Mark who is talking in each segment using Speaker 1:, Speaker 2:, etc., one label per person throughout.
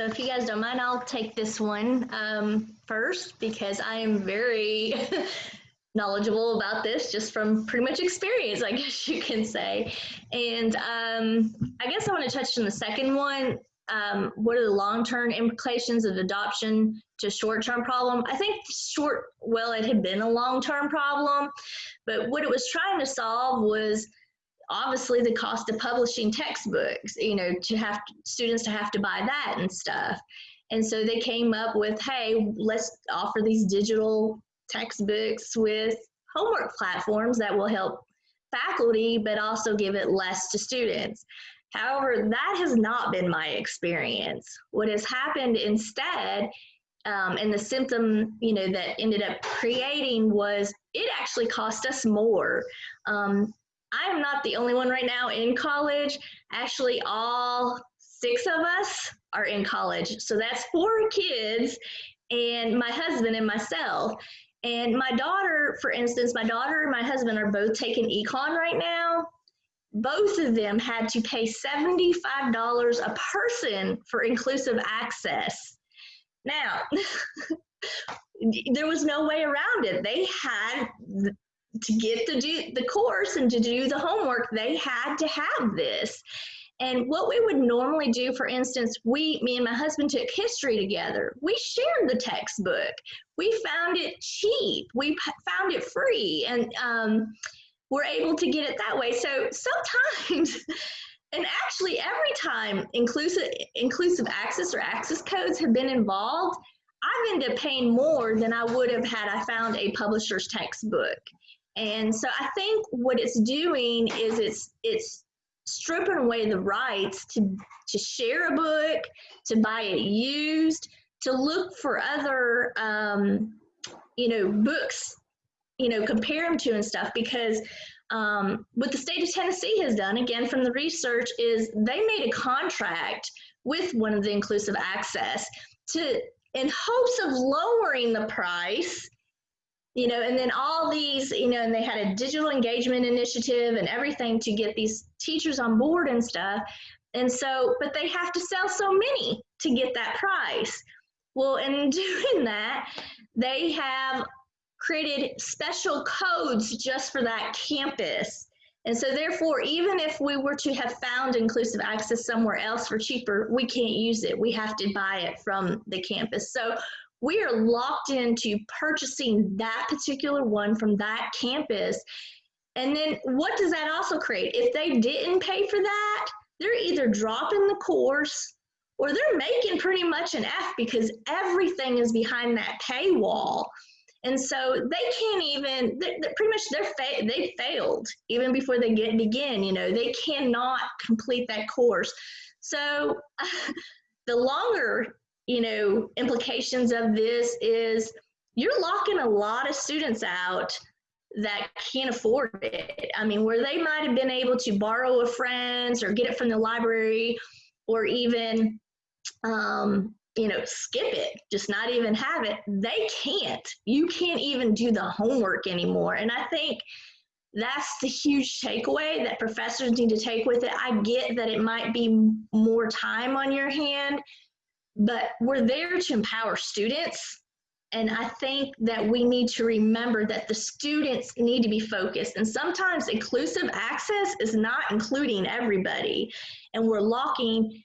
Speaker 1: So if you guys don't mind, I'll take this one um, first because I am very knowledgeable about this just from pretty much experience, I guess you can say. And um, I guess I want to touch on the second one. Um, what are the long-term implications of adoption to short-term problem? I think short, well, it had been a long-term problem, but what it was trying to solve was obviously the cost of publishing textbooks, you know, to have students to have to buy that and stuff. And so they came up with, hey, let's offer these digital textbooks with homework platforms that will help faculty, but also give it less to students. However, that has not been my experience. What has happened instead, um, and the symptom, you know, that ended up creating was it actually cost us more. Um, I am not the only one right now in college. Actually, all six of us are in college. So that's four kids and my husband and myself. And my daughter, for instance, my daughter and my husband are both taking econ right now. Both of them had to pay $75 a person for inclusive access. Now, there was no way around it. They had to get to do the course and to do the homework, they had to have this. And what we would normally do, for instance, we, me and my husband took history together. We shared the textbook. We found it cheap. We found it free, and um, we're able to get it that way. So sometimes, and actually every time inclusive inclusive access or access codes have been involved, I've ended up paying more than I would have had I found a publisher's textbook. And so I think what it's doing is it's it's stripping away the rights to to share a book, to buy it used, to look for other um, you know books, you know compare them to and stuff because. Um, what the state of Tennessee has done, again from the research, is they made a contract with one of the inclusive access to, in hopes of lowering the price, you know, and then all these, you know, and they had a digital engagement initiative and everything to get these teachers on board and stuff. And so, but they have to sell so many to get that price. Well, in doing that, they have created special codes just for that campus. And so therefore, even if we were to have found inclusive access somewhere else for cheaper, we can't use it. We have to buy it from the campus. So we are locked into purchasing that particular one from that campus. And then what does that also create? If they didn't pay for that, they're either dropping the course or they're making pretty much an F because everything is behind that paywall. And so they can't even, they're, they're pretty much they're fa- they failed even before they get begin, you know, they cannot complete that course. So the longer you know, implications of this is you're locking a lot of students out that can't afford it. I mean, where they might have been able to borrow a friend's or get it from the library or even, um, you know, skip it, just not even have it, they can't. You can't even do the homework anymore. And I think that's the huge takeaway that professors need to take with it. I get that it might be more time on your hand but we're there to empower students. And I think that we need to remember that the students need to be focused. And sometimes inclusive access is not including everybody. And we're locking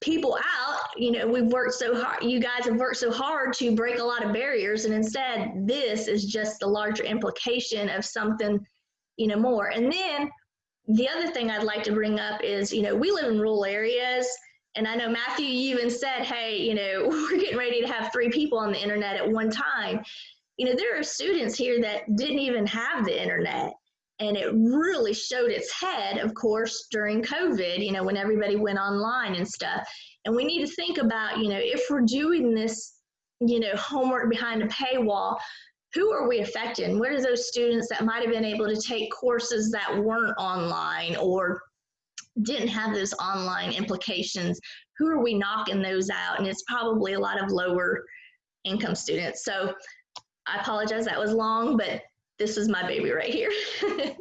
Speaker 1: people out. You know, we've worked so hard, you guys have worked so hard to break a lot of barriers. And instead, this is just the larger implication of something, you know, more. And then the other thing I'd like to bring up is, you know, we live in rural areas and I know Matthew, you even said, hey, you know, we're getting ready to have three people on the internet at one time. You know, there are students here that didn't even have the internet. And it really showed its head, of course, during COVID, you know, when everybody went online and stuff. And we need to think about, you know, if we're doing this, you know, homework behind a paywall, who are we affecting? What are those students that might have been able to take courses that weren't online or didn't have those online implications, who are we knocking those out? And it's probably a lot of lower income students. So I apologize that was long, but this is my baby right here.